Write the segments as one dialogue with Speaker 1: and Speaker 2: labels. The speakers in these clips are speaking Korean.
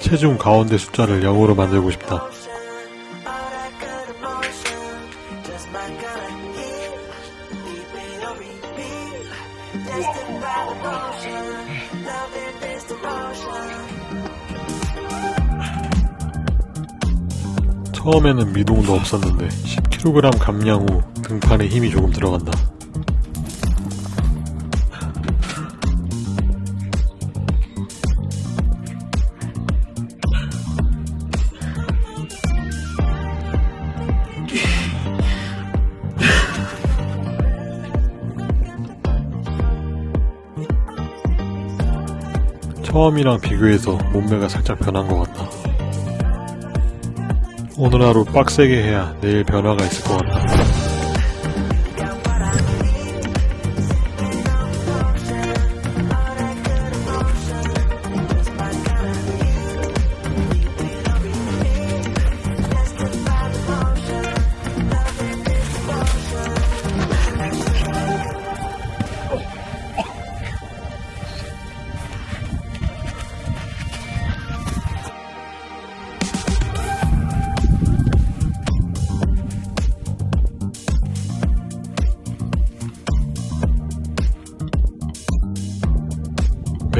Speaker 1: 체중 가운데 숫자를 0으로 만들고 싶다. 처음에는 미동도 없었는데 10kg 감량 후 등판에 힘이 조금 들어간다. 처음이랑 비교해서 몸매가 살짝 변한 것 같다. 오늘 하루 빡세게 해야 내일 변화가 있을 것 같다.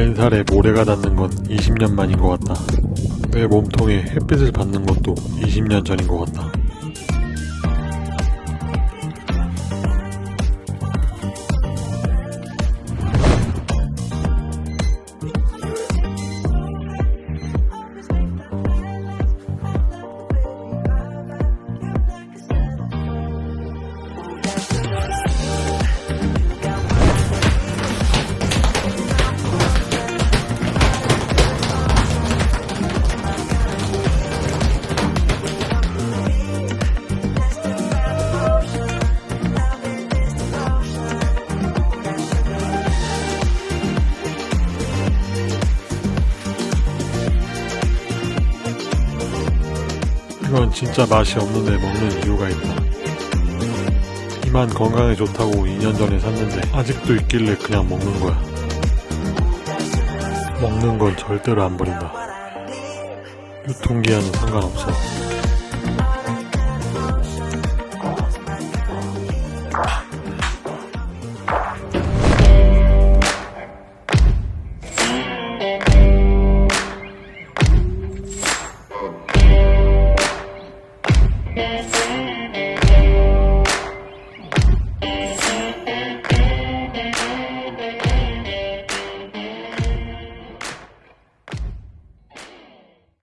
Speaker 1: 맨살에 모래가 닿는 건 20년 만인 것 같다. 내 몸통에 햇빛을 받는 것도 20년 전인 것 같다. 이건 진짜 맛이 없는데 먹는 이유가 있다. 이만 건강에 좋다고 2년 전에 샀는데 아직도 있길래 그냥 먹는 거야. 먹는 건 절대로 안 버린다. 유통기한은 상관없어. Thank.